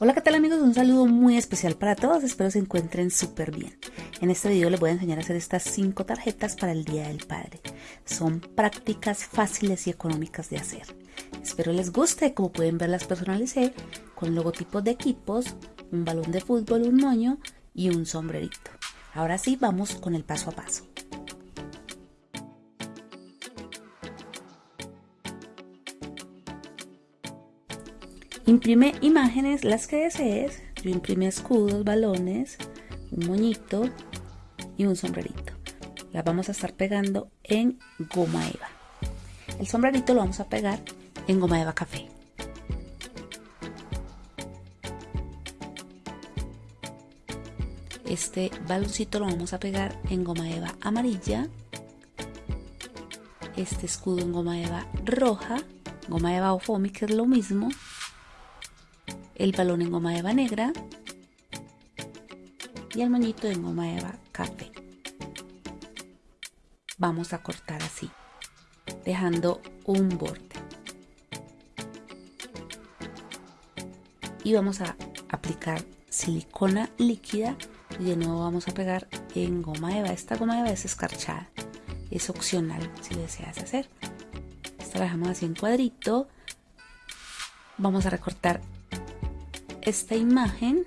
Hola qué tal amigos, un saludo muy especial para todos, espero se encuentren súper bien. En este video les voy a enseñar a hacer estas 5 tarjetas para el Día del Padre. Son prácticas fáciles y económicas de hacer. Espero les guste, como pueden ver las personalicé con logotipos de equipos, un balón de fútbol, un moño y un sombrerito. Ahora sí, vamos con el paso a paso. Imprime imágenes las que desees. Yo imprimí escudos, balones, un moñito y un sombrerito. Las vamos a estar pegando en goma eva. El sombrerito lo vamos a pegar en goma eva café. Este baloncito lo vamos a pegar en goma eva amarilla. Este escudo en goma eva roja, goma eva o foamy que es lo mismo el balón en goma eva negra y el moñito en goma eva café. Vamos a cortar así, dejando un borde. Y vamos a aplicar silicona líquida y de nuevo vamos a pegar en goma eva. Esta goma eva es escarchada, es opcional si deseas hacer. Esta la dejamos así en cuadrito. Vamos a recortar esta imagen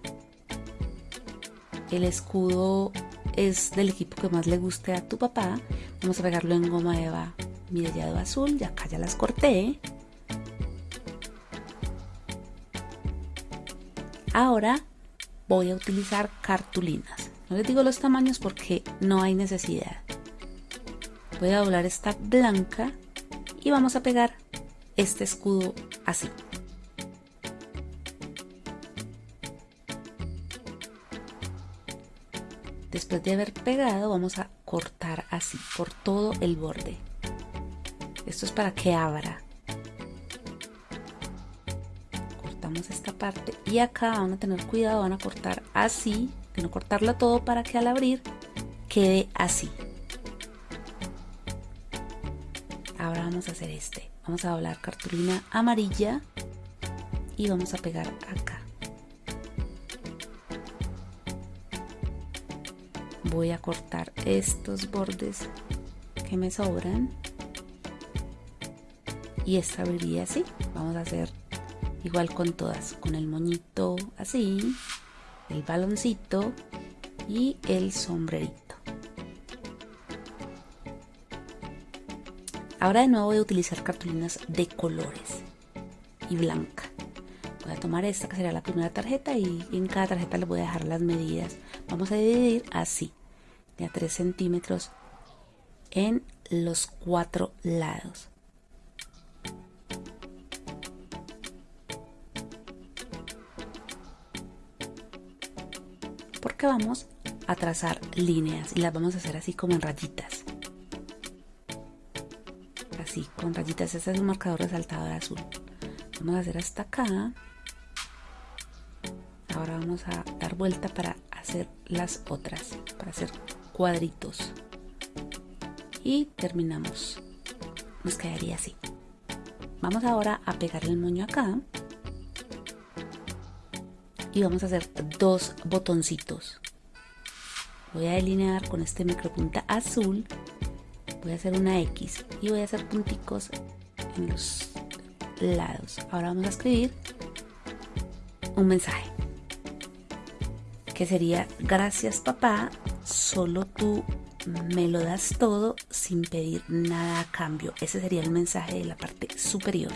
el escudo es del equipo que más le guste a tu papá. Vamos a pegarlo en goma eva mirellado azul ya acá ya las corté. Ahora voy a utilizar cartulinas. No les digo los tamaños porque no hay necesidad. Voy a doblar esta blanca y vamos a pegar este escudo así Después de haber pegado vamos a cortar así por todo el borde. Esto es para que abra. Cortamos esta parte y acá van a tener cuidado, van a cortar así, de no cortarlo todo para que al abrir quede así. Ahora vamos a hacer este. Vamos a doblar cartulina amarilla y vamos a pegar acá. Voy a cortar estos bordes que me sobran. Y esta abriría así. Vamos a hacer igual con todas con el moñito así el baloncito y el sombrerito. Ahora de nuevo voy a utilizar cartulinas de colores y blanca. Voy a tomar esta que sería la primera tarjeta y en cada tarjeta le voy a dejar las medidas. Vamos a dividir así a 3 centímetros en los cuatro lados. Porque vamos a trazar líneas y las vamos a hacer así como en rayitas. Así, con rayitas. Este es un marcador resaltador azul. Vamos a hacer hasta acá. Ahora vamos a dar vuelta para hacer las otras, para hacer cuadritos. Y terminamos. Nos quedaría así. Vamos ahora a pegar el moño acá. Y vamos a hacer dos botoncitos. Voy a delinear con este micropunta azul. Voy a hacer una X y voy a hacer punticos en los lados. Ahora vamos a escribir un mensaje que sería gracias papá solo tú me lo das todo sin pedir nada a cambio. Ese sería el mensaje de la parte superior.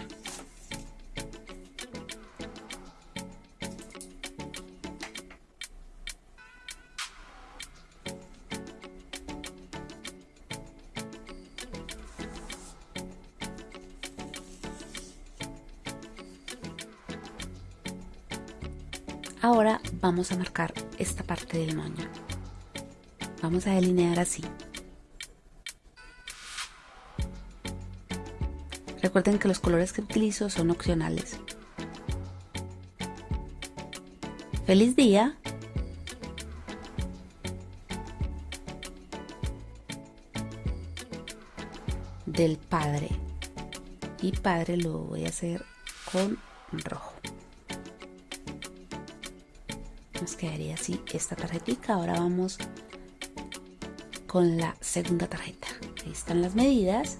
Ahora vamos a marcar esta parte del moño vamos a delinear así. Recuerden que los colores que utilizo son opcionales. ¡Feliz día! Del padre. Y padre lo voy a hacer con rojo. Nos quedaría así esta tarjetita ahora vamos con la segunda tarjeta. Ahí están las medidas.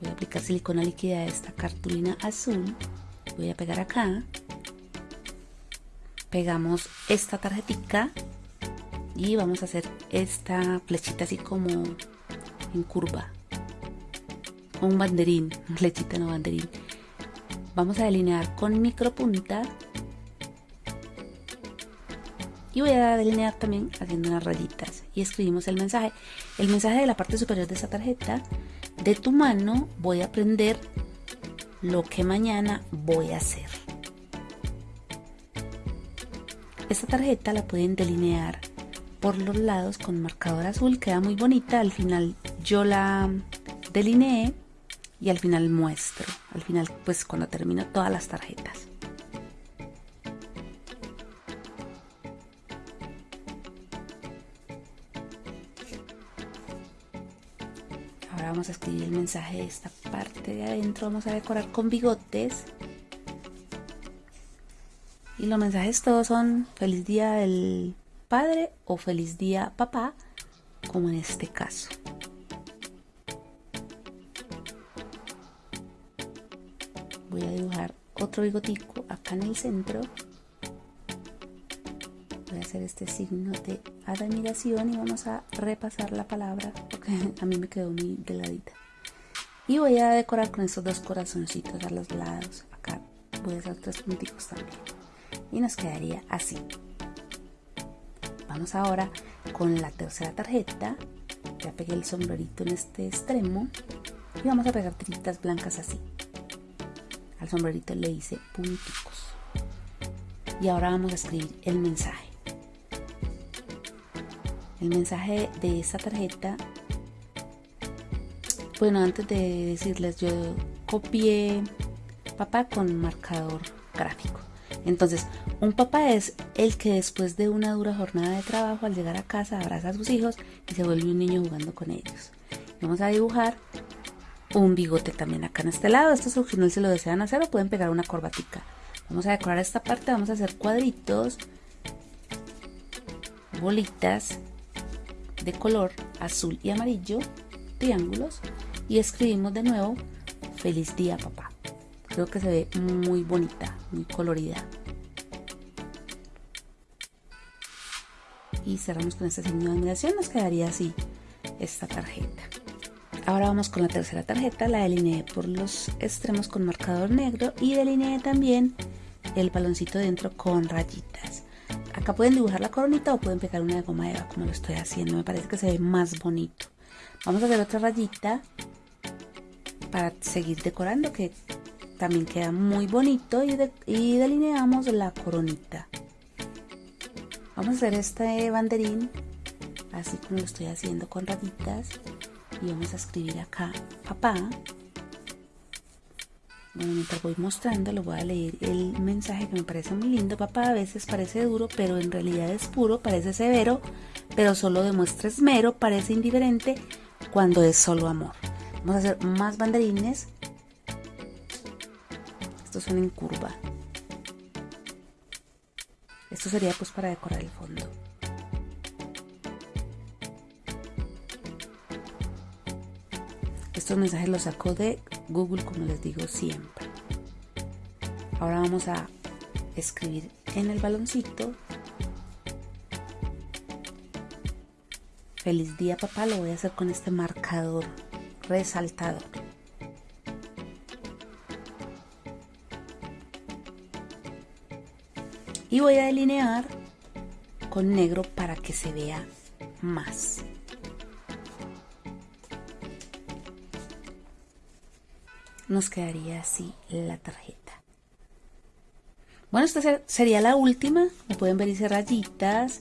Voy a aplicar silicona líquida a esta cartulina azul. Voy a pegar acá. Pegamos esta tarjetita y vamos a hacer esta flechita así como en curva. Un banderín flechita no banderín. Vamos a delinear con micro punta y voy a delinear también haciendo unas rayitas y escribimos el mensaje el mensaje de la parte superior de esta tarjeta de tu mano voy a aprender lo que mañana voy a hacer esta tarjeta la pueden delinear por los lados con marcador azul, queda muy bonita. Al final yo la delineé y al final muestro. Al final pues cuando termino todas las tarjetas. Vamos a escribir el mensaje de esta parte de adentro. Vamos a decorar con bigotes. Y los mensajes todos son feliz día del padre o feliz día papá, como en este caso. Voy a dibujar otro bigotico acá en el centro. Voy a hacer este signo de admiración y vamos a repasar la palabra porque a mí me quedó muy deladita. Y voy a decorar con estos dos corazoncitos a los lados. Acá voy a hacer tres punticos también y nos quedaría así. Vamos ahora con la tercera tarjeta. Ya pegué el sombrerito en este extremo y vamos a pegar tiritas blancas así. Al sombrerito le hice punticos. Y ahora vamos a escribir el mensaje. El mensaje de esta tarjeta bueno, antes de decirles, yo copié papá con marcador gráfico. Entonces, un papá es el que después de una dura jornada de trabajo, al llegar a casa, abraza a sus hijos y se vuelve un niño jugando con ellos. Vamos a dibujar un bigote también acá en este lado. Esto es no se lo desean hacer o pueden pegar una corbatica. Vamos a decorar esta parte, vamos a hacer cuadritos, bolitas de color azul y amarillo, triángulos y escribimos de nuevo feliz día papá. Creo que se ve muy bonita, muy colorida. Y cerramos con este signo de admiración, nos quedaría así esta tarjeta. Ahora vamos con la tercera tarjeta, la delineé por los extremos con marcador negro y delineé también el baloncito dentro con rayitas. Acá pueden dibujar la coronita o pueden pegar una de goma eva como lo estoy haciendo, me parece que se ve más bonito. Vamos a hacer otra rayita para seguir decorando que también queda muy bonito y, delineamos la coronita. Vamos a hacer este banderín así como lo estoy haciendo con rayitas y vamos a escribir acá papá. Mientras voy mostrando, lo voy a leer el mensaje que me parece muy lindo. Papá a veces parece duro, pero en realidad es puro, parece severo, pero solo demuestra esmero, parece indiferente cuando es solo amor. Vamos a hacer más banderines estos son en curva. Esto sería pues para decorar el fondo. Estos mensajes los saco de Google como les digo siempre. Ahora vamos a escribir en el baloncito. Feliz día papá, lo voy a hacer con este marcador resaltador. y voy a delinear con negro para que se vea más. Nos quedaría así la tarjeta. Bueno, esta sería la última. Como pueden ver hice rayitas.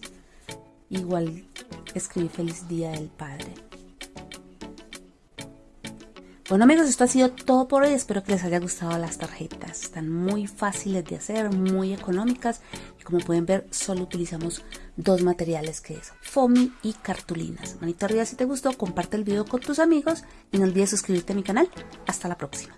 Igual escribí feliz día del padre. Bueno amigos, esto ha sido todo por hoy. Espero que les haya gustado las tarjetas. Están muy fáciles de hacer, muy económicas. Y como pueden ver, solo utilizamos dos materiales que es foamy y cartulinas. Manito arriba si te gustó, comparte el video con tus amigos y no olvides suscribirte a mi canal. Hasta la próxima.